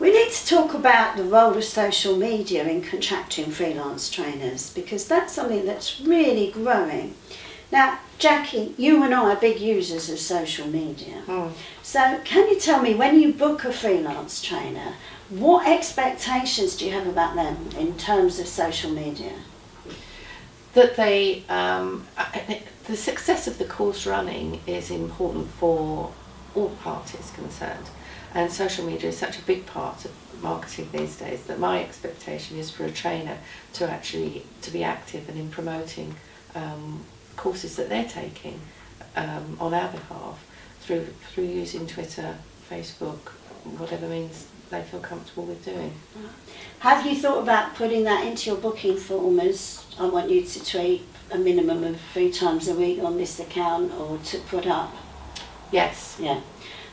We need to talk about the role of social media in contracting freelance trainers because that's something that's really growing. Now, Jackie, you and I are big users of social media. Mm. So, can you tell me when you book a freelance trainer, what expectations do you have about them in terms of social media? That they, um, the success of the course running is important for all parties concerned. And social media is such a big part of marketing these days that my expectation is for a trainer to actually to be active and in promoting um, courses that they're taking um, on our behalf through through using Twitter, Facebook, whatever means they feel comfortable with doing. Have you thought about putting that into your booking form as I want you to tweet a minimum of three times a week on this account or to put up? Yes. Yeah.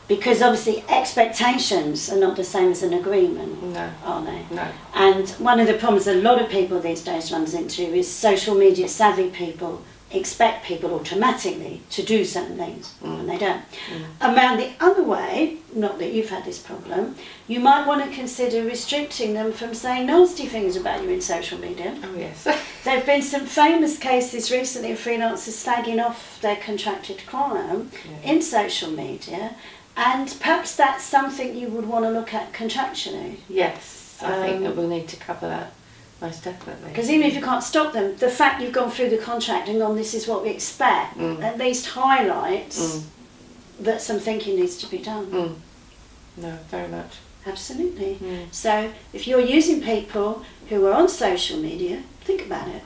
Because obviously expectations are not the same as an agreement, No. are they? No. And one of the problems a lot of people these days runs into is social media savvy people expect people automatically to do certain things and they don't. Around the other way, not that you've had this problem, you might want to consider restricting them from saying nasty things about you in social media. Oh yes. There have been some famous cases recently of freelancers slagging off their contracted client Yeah. in social media, and perhaps that's something you would want to look at contractually. yes. I think Um, that we'll need to cover that most definitely. Because even if you can't stop them, the fact you've gone through the contract and gone, this is what we expect, Mm. at least highlights Mm. that some thinking needs to be done. Mm. No, very much. Absolutely. Mm. So if you're using people who are on social media, think about it.